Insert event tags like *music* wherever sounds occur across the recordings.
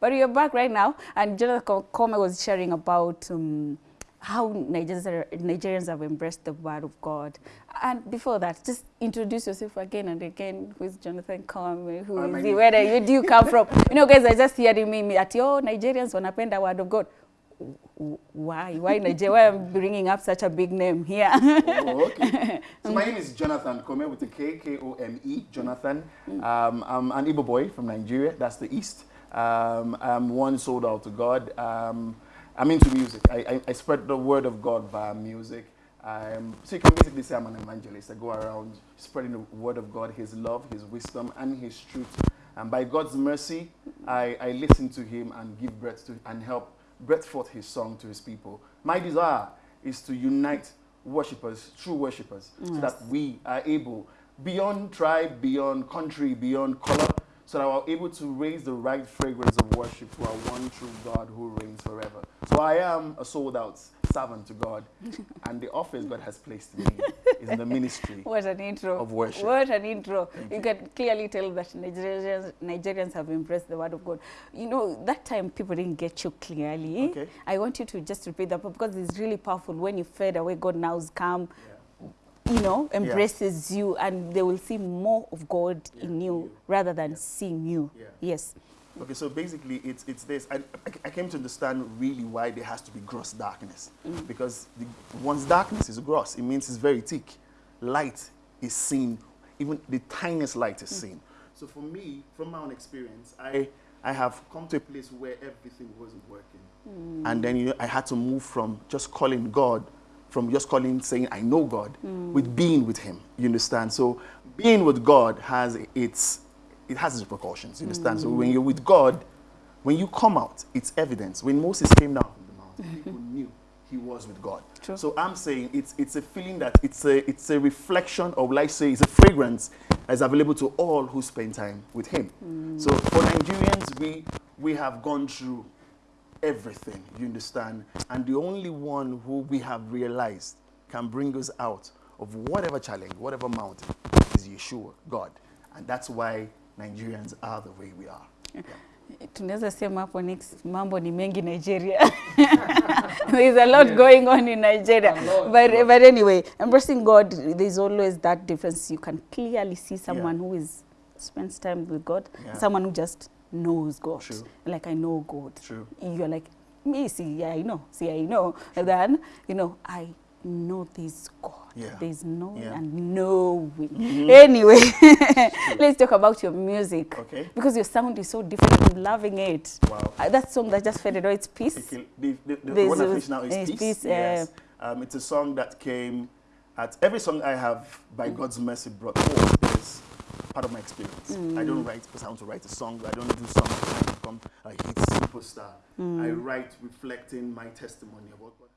But you're back right now, and Jonathan Kome was sharing about um, how Nigerians, Nigerians have embraced the word of God. And before that, just introduce yourself again and again. Who is Jonathan Kome? Who my is he? Where do you, come from? You know, guys I just hearing me that, yo, Nigerians wanapenda word of God. Why? Why Nigeria? Why am bringing up such a big name here? Oh, okay. *laughs* So my name is Jonathan Kome with a K, K-O-M-E, Jonathan. Um, I'm an Igbo boy from Nigeria, that's the East. Um, I'm one sold out to God. Um, I'm into music. I, I, I spread the word of God via music. Um, so you can basically say I'm an evangelist. I go around spreading the word of God, His love, His wisdom, and His truth. And by God's mercy, I, I listen to Him and give breath to and help breath forth His song to His people. My desire is to unite worshippers, true worshippers, so that we are able, beyond tribe, beyond country, beyond color, so that we're able to raise the right fragrance of worship to our one true God who reigns forever. So I am a sold out servant to God, *laughs* and the office God has placed me is in the ministry. *laughs* What an intro. Of worship. What an intro. You can clearly tell that Nigerians, Nigerians have embraced the word of God. You know, that time people didn't get you clearly. Okay. I want you to just repeat that because it's really powerful. When you fade away, God now's come, you know, embraces you and they will see more of God in Yeah, you you. rather than Yeah. seeing you. Yeah. Yes. Okay, so basically, it's it's this. I, I- I came to understand really why there has to be gross darkness, mm. because the, once darkness is gross, it means it's very thick. Light is seen, even the tiniest light is mm. seen. So for me, from my own experience, I I have come to a place where everything wasn't working, mm. and then you know, I had to move from just calling God, from just calling saying I know God, with being with Him. You understand? So being with God has its it has its repercussions. You understand? So when you're with God, when you come out, it's evidence. When Moses came down from the mountain, *laughs* people knew he was with God. True. So I'm saying it's it's a feeling that it's a it's a reflection of like say it's a fragrance that's available to all who spend time with him. Mm. So for Nigerians, we we have gone through everything, you understand? And the only one who we have realized can bring us out of whatever challenge, whatever mountain, is Yeshua, God. And that's why Nigerians are the way we are. Yeah. *laughs* tunaweza sema hapo next mambo ni mengi Nigeria. *laughs* There's a lot going on in Nigeria. But, but anyway, embracing God, there's always that difference. You can clearly see someone who is spends time with God, Yeah. someone who just knows God. True. Like I know God. True. You're like, me, see, yeah, I know. See, I know. And then, you know, I know this God. Yeah. There's knowing Yeah. and knowing. Anyway, *laughs* let's talk about your music. Okay. Because your sound is so different. I'm loving it. Wow. Uh, that song that just faded away, it's Peace. Okay, The, the, the one I finished now is Peace. Peace, uh, yes. Um, it's a song that came at every song I have by God's mercy brought forth part of my experience. I don't mm. write because I want to write a song. I don't do songs trying to become a hit superstar. Mm. I write reflecting my testimony about what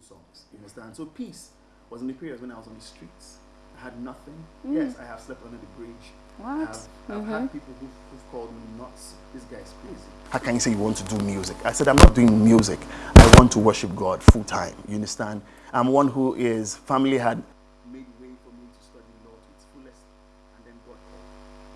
songs. You understand? So peace was in the period when I was on the streets. I had nothing. Mm. Yes, I have slept under the bridge. What? have, I've had mm-hmm. people who've, who've called me nuts. This guy's crazy. How can you say you want to do music? I said, I'm not doing music. I want to worship God full time. You understand? I'm one who is, family had made way for me to study law to its fullest, and then God called.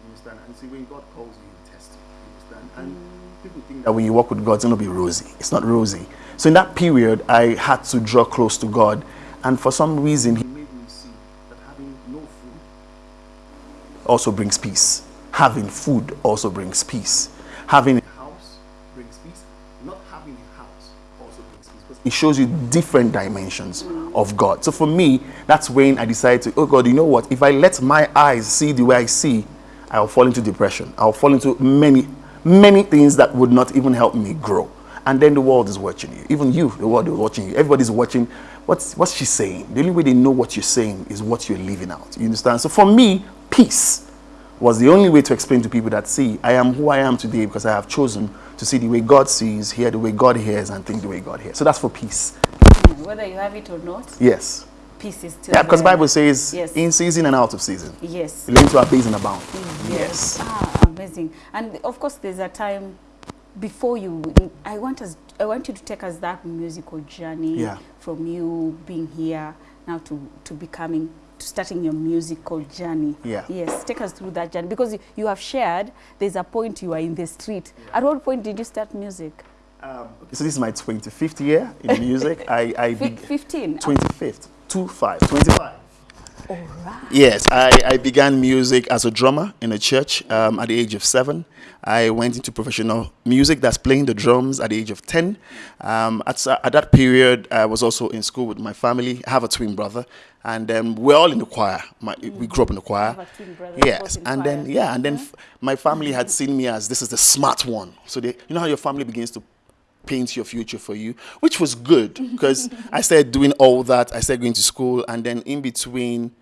You understand? And see, when God calls you, He tests you. You understand? And mm. people think that when you walk with God, it's going to be rosy. It's not rosy. So in that period, I had to draw close to God. And for some reason, He made me see that having no food also brings peace. Having food also brings peace. Having a house brings peace. Not having a house also brings peace. It shows you different dimensions of God. So for me, that's when I decided to, oh God, you know what? If I let my eyes see the way I see, I'll fall into depression. I'll fall into many, many things that would not even help me grow. And then the world is watching you. Even you, the world is watching you. Everybody's watching. What's, what's she saying? The only way they know what you're saying is what you're living out. You understand? So for me, peace was the only way to explain to people that, see, I am who I am today because I have chosen to see the way God sees, hear the way God hears, and think the way God hears. So that's for peace. Whether you have it or not, Yes. Is still Yeah, because. Bible says Yes. in season and out of season. Yes. Relate to our base and abound. Yes. Ah, amazing. And of course, there's a time before you. I want us. I want you to take us that musical journey Yeah. from you being here now to to becoming to starting your musical journey. Yeah. Yes, take us through that journey because you, you have shared there's a point you are in the street. At what point did you start music? Um, so this is my 25th year in music. *laughs* I, I 15. 25th, two five, 25. All right. Yes, I, I began music as a drummer in a church um, at the age of seven. I went into professional music, that's playing the drums at the age of 10. Um, at, at that period, I was also in school with my family. I have a twin brother, and um, we're all in the choir. My, We grew up in the choir. have a twin brother, Yes, and then, yeah, and then f- my family had seen me as this is the smart one. So, they, you know how your family begins to paint your future for you, which was good because *laughs* I started doing all that. I started going to school, and then in between,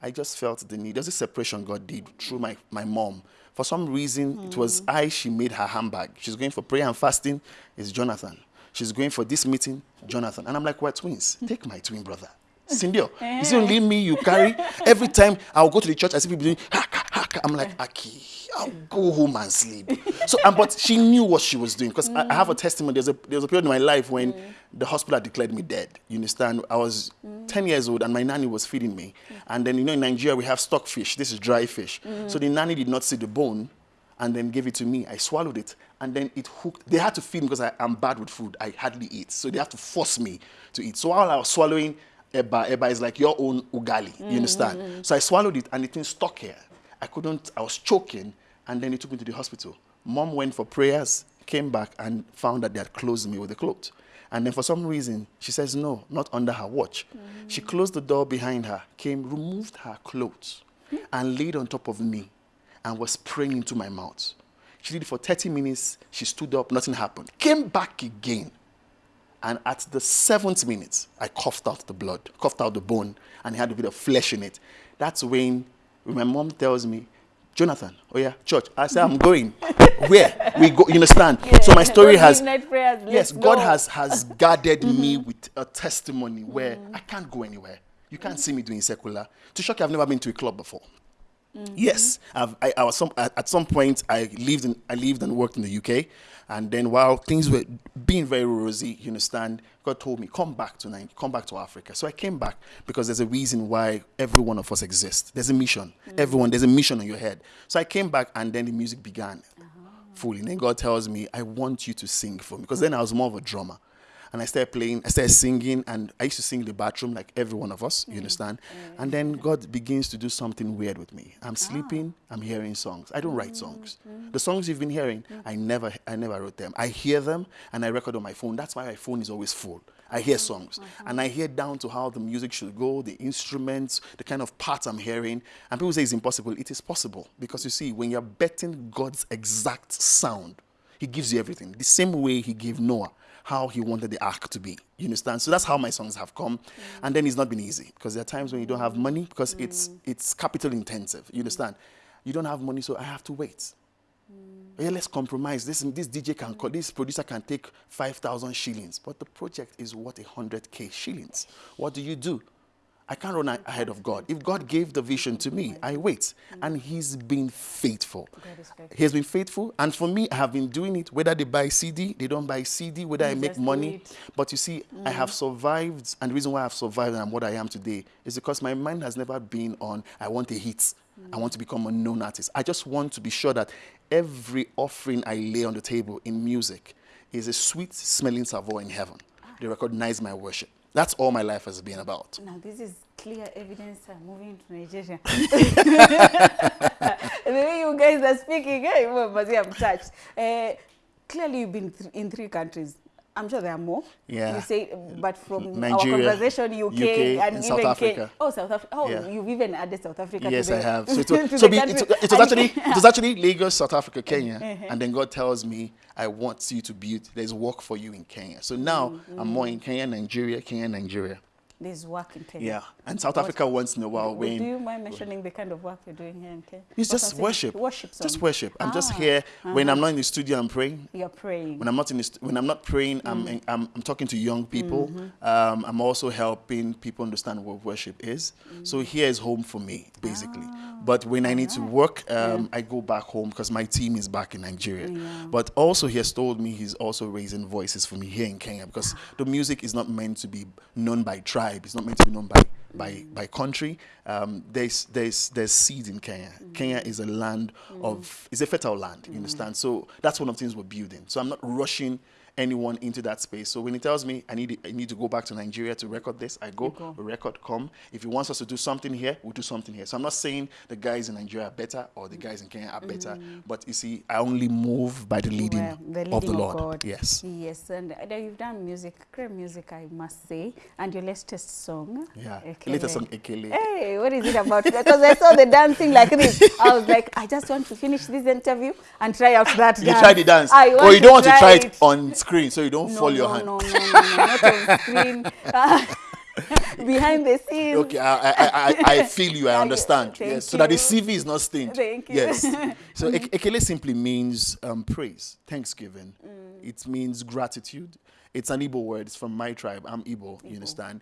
I just felt the need. There's a separation God did through my, my mom. For some reason, it was mm. I, she made her handbag. She's going for prayer and fasting, it's Jonathan. She's going for this meeting, Jonathan. And I'm like, we're twins. Take my twin brother. *laughs* Cindy, eh. is it only me you carry? Every time I'll go to the church, I see people doing haka. I'm like, Aki, I'll go home and sleep. So, um, but she knew what she was doing because I, I have a testimony. There's a there's a period in my life when mm. the hospital declared me dead. You understand? I was mm. 10 years old and my nanny was feeding me. Mm. And then you know in Nigeria we have stockfish. This is dry fish. So the nanny did not see the bone and then gave it to me. I swallowed it, and then it hooked. They had to feed me because I, am bad with food. I hardly eat, so they have to force me to eat. So while I was swallowing eba, eba is like your own ugali. You understand? So I swallowed it, and it thing stuck here. I couldn't. I was choking, and then they took me to the hospital. Mom went for prayers, came back, and found that they had closed me with a cloth. And then for some reason, she says, no, not under her watch. Mm. She closed the door behind her, came, removed her clothes, and laid on top of me and was praying into my mouth. She did it for 30 minutes. She stood up, nothing happened. Came back again. And at the seventh minute, I coughed out the blood, coughed out the bone, and it had a bit of flesh in it. That's when my mom tells me, Jonathan, oh yeah, church. I say, I'm going. *laughs* Where? We go, you understand? so my story has, prayers, yes, let's God go. has, has *laughs* guarded me mm-hmm. with a testimony where mm-hmm. I can't go anywhere. You can't see me doing secular. To shock you, I've never been to a club before. Mm-hmm. Yes, I've, I, I was some at, some point I lived in I lived and worked in the UK, and then while things were being very rosy, you understand, God told me come back to come back to Africa. So I came back because there's a reason why every one of us exists. There's a mission. Mm-hmm. Everyone there's a mission on your head. So I came back, and then the music began oh. fully. And then God tells me, I want you to sing for me because then I was more of a drummer. And I started playing, I started singing, and I used to sing in the bathroom like every one of us, you mm-hmm. understand? Mm-hmm. And then God begins to do something weird with me. I'm ah. sleeping, I'm hearing songs. I don't write songs. Mm-hmm. The songs you've been hearing, I never I never wrote them. I hear them and I record on my phone. That's why my phone is always full. I hear songs and I hear down to how the music should go, the instruments, the kind of parts I'm hearing. And people say it's impossible. It is possible because you see, when you're betting God's exact sound, He gives you everything. The same way He gave Noah how he wanted the ark to be. You understand? So that's how my songs have come. Mm. And then it's not been easy because there are times when you don't have money because it's mm. it's capital intensive. You understand? You don't have money, so I have to wait. Mm. Yeah, let's compromise. This this DJ can co- this producer can take five thousand shillings, but the project is worth hundred k shillings. What do you do? I can't run ahead of God. If God gave the vision to me, I wait, and He's been faithful. faithful. He has been faithful, and for me, I have been doing it. Whether they buy CD, they don't buy CD. Whether I make money, but you see, I have survived, and the reason why I've survived and I'm what I am today is because my mind has never been on I want a hit, I want to become a known artist. I just want to be sure that every offering I lay on the table in music is a sweet smelling savour in heaven. They recognize my worship. That's all my life has been about. Now, this is clear evidence I'm moving to Nigeria. *laughs* the way you guys are speaking, hey, well, I'm touched. Uh, clearly, you've been th- in three countries. I'm sure there are more. Yeah. You say, but from Nigeria, our conversation, UK, UK, and, even South Africa. Oh, South Africa. Oh, Yeah. you've even added South Africa. Yes, I have. So, *laughs* it was, so it, it was actually *laughs* it was actually Lagos, South Africa, Kenya, Uh-huh. and then God tells me I want you to build. There's work for you in Kenya. So now Mm-hmm. I'm more in Kenya, Nigeria, Kenya, Nigeria. There's work in Kenya. Yeah, and South Africa once in a while Do when you mind mentioning the kind of work you're doing here in Kenya? it's What just worship, Worship just worship. I'm just Ah, here when I'm not in the studio. I'm praying. You're praying. When I'm not in the when I'm not praying, I'm, I'm I'm talking to young people. Um, I'm also helping people understand what worship is. So here is home for me, basically. but when I need to work, um, I go back home because my team is back in Nigeria. But also, he has told me he's also raising voices for me here in Kenya because the music is not meant to be known by tribe. It's not meant to be known by by by country. Um, there's there's there's seeds in Kenya. Mm. Kenya is a land of mm. it's a fertile land. You mm. understand? So that's one of the things we're building. So I'm not rushing anyone into that space. So when he tells me I need I need to go back to Nigeria to record this, I go, go. record, come. If he wants us to do something here, we'll do something here. So I'm not saying the guys in Nigeria are better or the guys in Kenya are better, but you see, I only move by the leading, Well, the of the leading Lord. God. Yes. Yes, and uh, you've done music, great music, I must say. And your latest song. Yeah. Ekele. Latest song Ekele. Hey, what is it about? Because I saw the dancing like this. I was like, I just want to finish this interview and try out that You dance. try the dance, I want or you don't want to try it, it on screen, so you don't no, fall your hand. No, no, no, no, not on *laughs* screen. *laughs* Behind the scenes. Okay, I, I, I, I feel you. I understand. thank Yes, so that the. CV is not stained. Thank you. Yes. So *laughs* ek- ekele simply means um, praise, thanksgiving. Mm. It means gratitude. It's an Igbo word. It's from my tribe. I'm Igbo. You understand?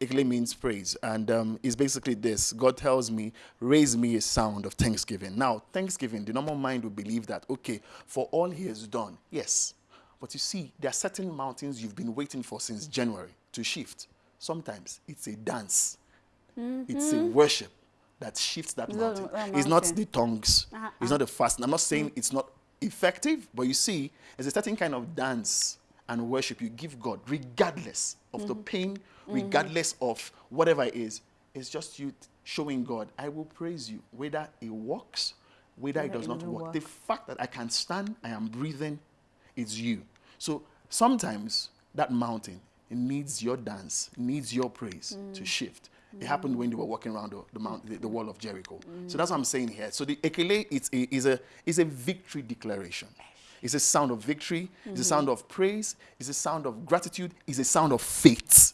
Ekele means praise, and um, it's basically this. God tells me, raise me a sound of thanksgiving. Now, thanksgiving, the normal mind would believe that, okay, for all He has done, yes. But you see, there are certain mountains you've been waiting for since January to shift. Sometimes it's a dance, it's a worship that shifts that Mm-hmm. The- mountain. It's not the tongues, Uh-huh, it's not the fast. I'm not saying it's not effective, but you see, there's a certain kind of dance and worship you give God, regardless of Mm-hmm. the pain, regardless of whatever it is. It's just you showing God, I will praise you, whether it works, whether it does it not work. work. The fact that I can stand, I am breathing, it's you. So sometimes that mountain it needs your dance, needs your praise Mm. to shift. It happened when they were walking around the, the, mount, the, the wall of Jericho. Mm. So that's what I'm saying here. So the ekele it's a, is, a, is a victory declaration. It's a sound of victory. It's a Mm-hmm. sound of praise. It's a sound of gratitude. It's a sound of faith.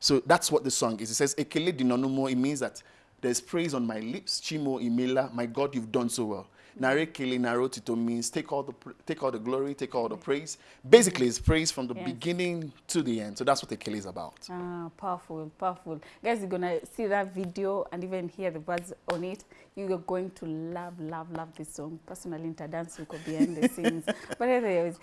So that's what the song is. It says, Ekele dinonumo. It means that there's praise on my lips. Chimo imela. My God, you've done so well. Nare kele naro tito means take all the take all the glory, take all the praise. Basically, it's praise from the Yes. beginning to the end. So that's what the Ekele is about. Ah, powerful, powerful. Guys, you're gonna see that video and even hear the words on it. You are going to love, love, love this song. Personally, into dance, you could behind the scenes. *laughs* But anyways,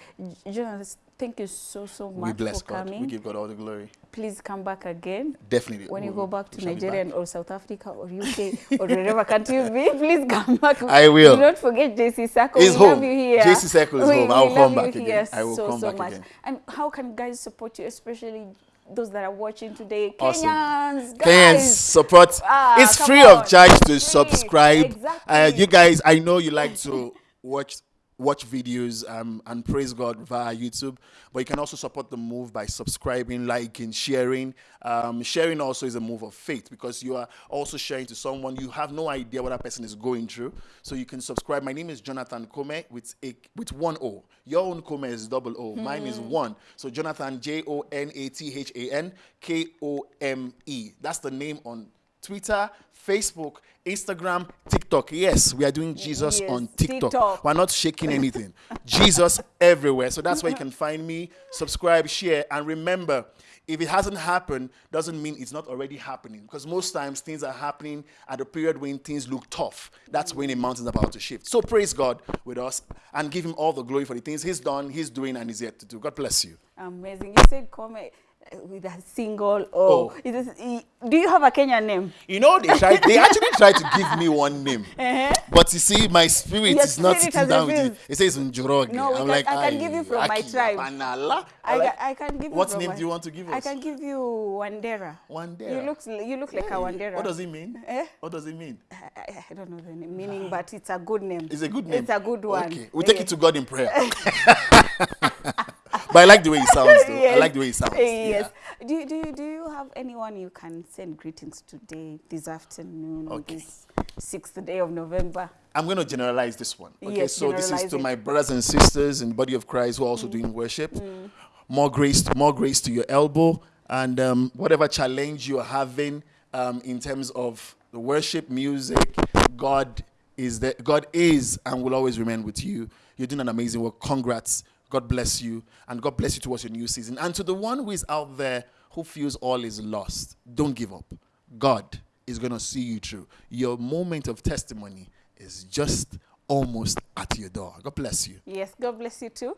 Jonas, thank you so, so much we bless for God. coming. We give God all the glory. Please come back again. Definitely. When you go back to we shall be Nigeria back. or South Africa or UK or wherever country you be, *laughs* please come back. I will. Forget JC Circle. We love you here. JC Circle is we, home. I will come back again. I will so, come so back much. again. And how can guys support you, especially those that are watching today? Awesome. Kenyans, Kenyans support. Ah, it's free on. of charge to subscribe. Uh, you guys, I know you like to *laughs* watch watch videos um, and praise God via YouTube, but you can also support the move by subscribing, liking, sharing. Um, sharing also is a move of faith because you are also sharing to someone you have no idea what that person is going through. So you can subscribe. My name is Jonathan Kome with a with one O. Your own Kome is double O. Mine is one. So Jonathan J O N A T H A N K O M E. That's the name on Twitter, Facebook, Instagram, TikTok. Yes, we are doing Jesus Yes, on TikTok. TikTok. We're not shaking anything. *laughs* Jesus everywhere. So that's where you can find me. Subscribe, share, and remember, if it hasn't happened, doesn't mean it's not already happening. Because most times things are happening at a period when things look tough. That's when a mountain's about to shift. So praise God with us and give him all the glory for the things he's done, he's doing, and he's yet to do. God bless you. Amazing. You said come uh, with a single O. Oh. Is this, do you have a Kenyan name? You know, they tried. They actually tried to give me one name, *laughs* but you see, my spirit Your is not spirit sitting down with it. It says Njoroge. No, I'm can- like, I can give you from my tribe. Panala." I, like, I can give you What name my- do you want to give us I can give you Wandera. Wandera. You look you look like a Wandera. What does it mean? Eh? What does it mean? I, I- don't know the name- meaning, but it's a good name. It's a good name. It's a good one. Okay, we'll take Yeah. it to God in prayer. *laughs* but I like the way it sounds, though. I like the way it sounds. Yes. Yeah. Do, you- do, you- do you have anyone you can send greetings today, this afternoon, Okay. this sixth day of November? I'm going to generalize this one. Okay, Yes, so this is to it. my brothers and sisters in the body of Christ who are also doing worship. More grace, more grace to your elbow, and um, whatever challenge you are having um, in terms of the worship, music, God is there. God is and will always remain with you. You're doing an amazing work. Congrats. God bless you, and God bless you towards your new season. And to the one who is out there who feels all is lost, don't give up. God is going to see you through. Your moment of testimony is just almost at your door. God bless you. Yes, God bless you too.